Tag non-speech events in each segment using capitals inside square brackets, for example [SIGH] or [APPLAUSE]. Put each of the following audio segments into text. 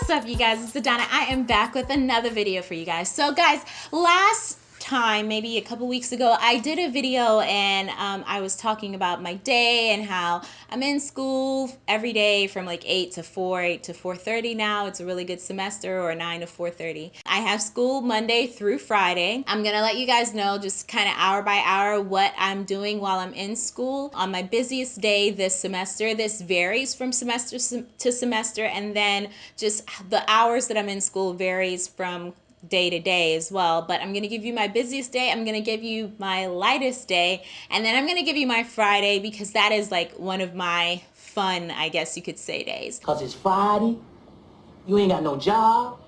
What's up you guys, it's Adana. I am back with another video for you guys. So guys, last time, maybe a couple weeks ago, I did a video and um, I was talking about my day and how I'm in school every day from like 8 to 4, 8 to 4.30 now. It's a really good semester or 9 to 4.30. I have school Monday through Friday. I'm going to let you guys know just kind of hour by hour what I'm doing while I'm in school. On my busiest day this semester, this varies from semester to semester and then just the hours that I'm in school varies from day to day as well. But I'm going to give you my busiest day. I'm going to give you my lightest day. And then I'm going to give you my Friday because that is like one of my fun, I guess you could say, days. Because it's Friday, you ain't got no job,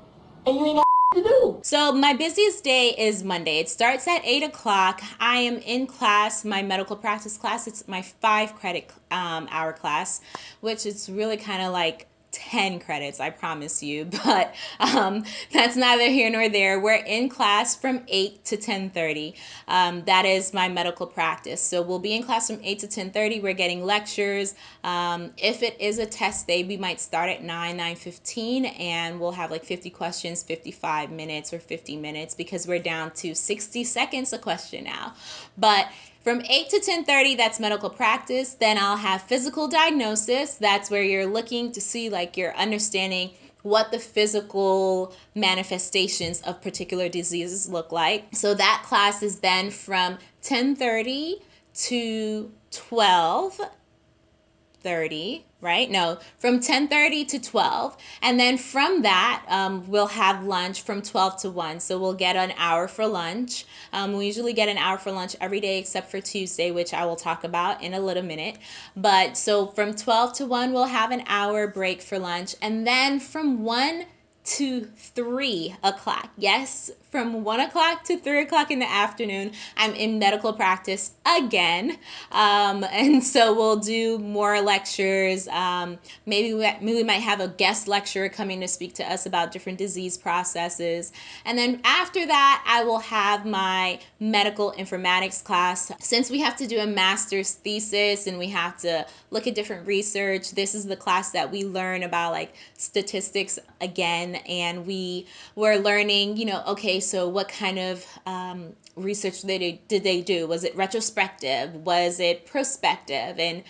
and you ain't got to do. So my busiest day is Monday. It starts at 8 o'clock. I am in class, my medical practice class. It's my five credit um, hour class, which is really kind of like 10 credits, I promise you, [LAUGHS] but um, that's neither here nor there. We're in class from 8 to 10.30. Um, that is my medical practice. So we'll be in class from 8 to 10.30. We're getting lectures. Um, if it is a test day, we might start at 9, 9.15, and we'll have like 50 questions, 55 minutes or 50 minutes because we're down to 60 seconds a question now. But from 8 to 10:30 that's medical practice. Then I'll have physical diagnosis. That's where you're looking to see like you're understanding what the physical manifestations of particular diseases look like. So that class is then from 10:30 to 12 30 right? No from 10:30 to 12 and then from that um, we'll have lunch from 12 to 1 so we'll get an hour for lunch. Um, we usually get an hour for lunch every day except for Tuesday which I will talk about in a little minute. But so from 12 to 1 we'll have an hour break for lunch. And then from 1 to 3 o'clock. Yes, from 1 o'clock to 3 o'clock in the afternoon, I'm in medical practice again. Um, [LAUGHS] and so we'll do more lectures. Um, maybe, we, maybe we might have a guest lecturer coming to speak to us about different disease processes. And then after that, I will have my medical informatics class. Since we have to do a master's thesis and we have to look at different research, this is the class that we learn about like statistics again and we were learning, you know, okay, so what kind of um, research did they, did they do? Was it retrospective? Was it prospective? And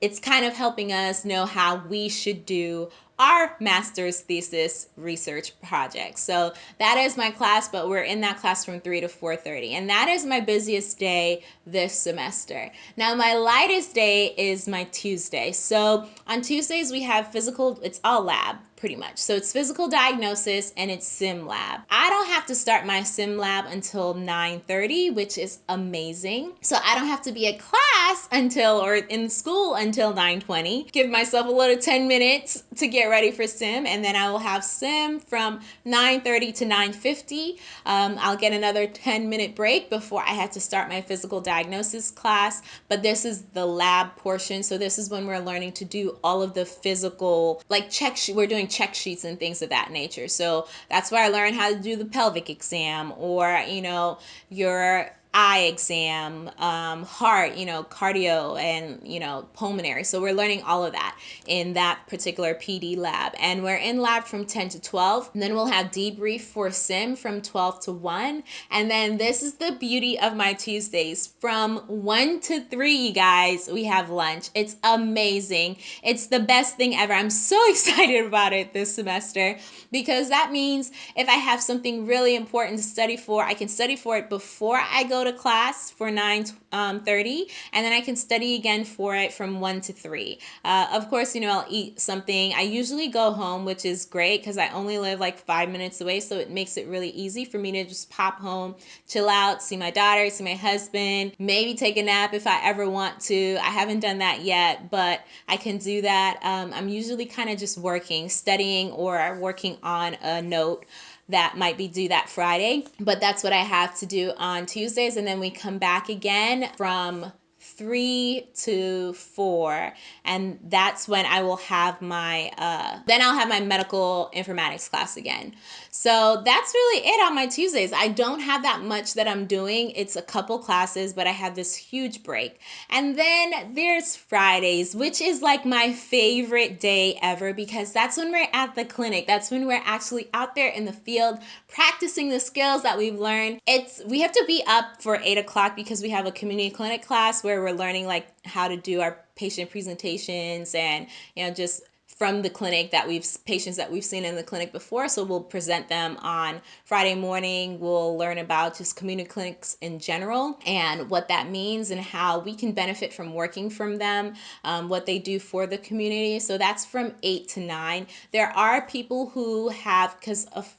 it's kind of helping us know how we should do our master's thesis research project. So that is my class, but we're in that class from 3 to 4.30. And that is my busiest day this semester. Now my lightest day is my Tuesday. So on Tuesdays we have physical, it's all lab pretty much. So it's physical diagnosis and it's sim lab. I don't have to start my sim lab until 9.30, which is amazing. So I don't have to be at class until, or in school until 9.20. Give myself a little 10 minutes to get ready for sim and then I will have sim from 9.30 to 9.50. Um, I'll get another 10 minute break before I have to start my physical diagnosis class, but this is the lab portion. So this is when we're learning to do all of the physical, like check, we're doing check sheets and things of that nature. So that's where I learned how to do the pelvic exam or, you know, your eye exam, um, heart, you know, cardio and, you know, pulmonary. So we're learning all of that in that particular PD lab. And we're in lab from 10 to 12. And then we'll have debrief for sim from 12 to 1. And then this is the beauty of my Tuesdays. From 1 to 3, you guys, we have lunch. It's amazing. It's the best thing ever. I'm so [LAUGHS] excited about it this semester because that means if I have something really important to study for, I can study for it before I go to class for 9.30 um, and then I can study again for it from 1 to 3. Uh, of course, you know, I'll eat something. I usually go home, which is great because I only live like five minutes away. So it makes it really easy for me to just pop home, chill out, see my daughter, see my husband, maybe take a nap if I ever want to. I haven't done that yet, but I can do that. Um, I'm usually kind of just working, studying, or working on a note that might be due that Friday, but that's what I have to do on Tuesdays. And then we come back again from 3 to 4 and that's when I will have my uh, then I'll have my medical informatics class again. So that's really it on my Tuesdays. I don't have that much that I'm doing. It's a couple classes but I have this huge break. And then there's Fridays which is like my favorite day ever because that's when we're at the clinic. That's when we're actually out there in the field practicing the skills that we've learned. It's we have to be up for 8 o'clock because we have a community clinic class where we're learning like how to do our patient presentations and you know just from the clinic that we've patients that we've seen in the clinic before. So we'll present them on friday morning. We'll learn about just community clinics in general and what that means and how we can benefit from working from them um, what they do for the community. So that's from 8 to 9 there are people who have because of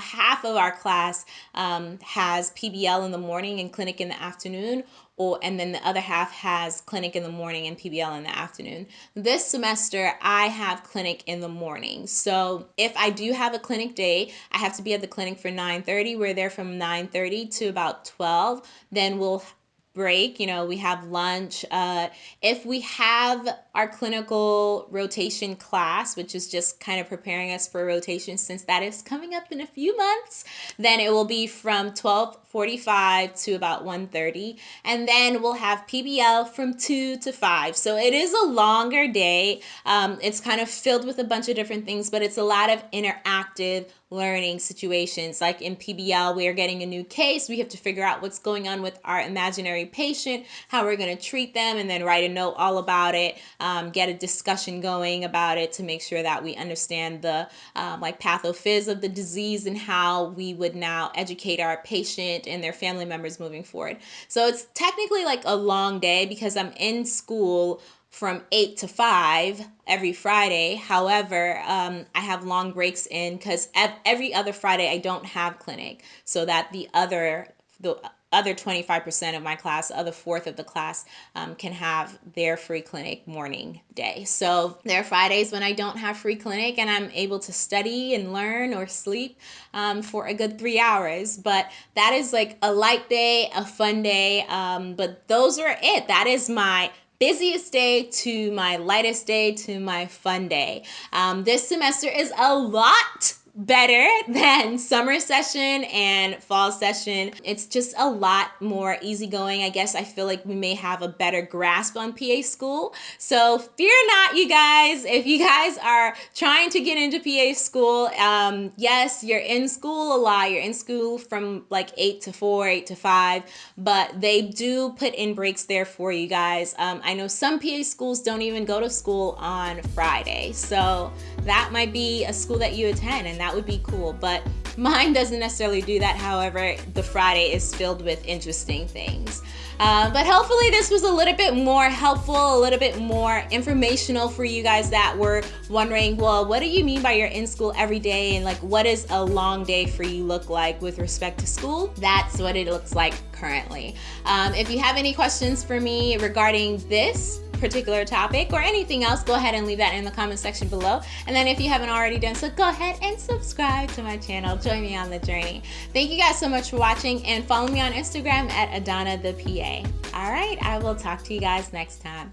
half of our class um, has PBL in the morning and clinic in the afternoon, or and then the other half has clinic in the morning and PBL in the afternoon. This semester, I have clinic in the morning. So if I do have a clinic day, I have to be at the clinic for 9:30. We're there from 9:30 to about 12. Then we'll break you know we have lunch uh, if we have our clinical rotation class which is just kind of preparing us for rotation since that is coming up in a few months then it will be from 12:45 to about 1:30 and then we'll have PBL from 2 to 5 so it is a longer day. Um, it's kind of filled with a bunch of different things but it's a lot of interactive learning situations. Like in PBL, we are getting a new case. We have to figure out what's going on with our imaginary patient, how we're going to treat them, and then write a note all about it, um, get a discussion going about it to make sure that we understand the um, like pathophys of the disease and how we would now educate our patient and their family members moving forward. So it's technically like a long day because I'm in school from 8 to 5 every Friday. However, um, I have long breaks in because every other Friday I don't have clinic, so that the other the other 25% of my class, other fourth of the class, um, can have their free clinic morning day. So there are Fridays when I don't have free clinic and I'm able to study and learn or sleep um, for a good three hours. But that is like a light day, a fun day. Um, but those are it. That is my busiest day to my lightest day to my fun day. Um, this semester is a lot better [LAUGHS] than summer session and fall session. It's just a lot more easygoing. I guess I feel like we may have a better grasp on PA school. So fear not, you guys. If you guys are trying to get into PA school, um, yes, you're in school a lot. You're in school from like 8 to 4, 8 to 5, but they do put in breaks there for you guys. Um, I know some PA schools don't even go to school on Friday. So that might be a school that you attend and that would be cool. But mine doesn't necessarily do that. However, the Friday is filled with interesting things. Uh, but hopefully, this was a little bit more helpful, a little bit more informational for you guys that were wondering, well, what do you mean by you're in school every day? And like, what does a long day for you look like with respect to school? That's what it looks like currently. Um, if you have any questions for me regarding this, particular topic or anything else, go ahead and leave that in the comment section below. And then if you haven't already done so, go ahead and subscribe to my channel. Join me on the journey. Thank you guys so much for watching and follow me on Instagram at Adana the PA. All right, I will talk to you guys next time.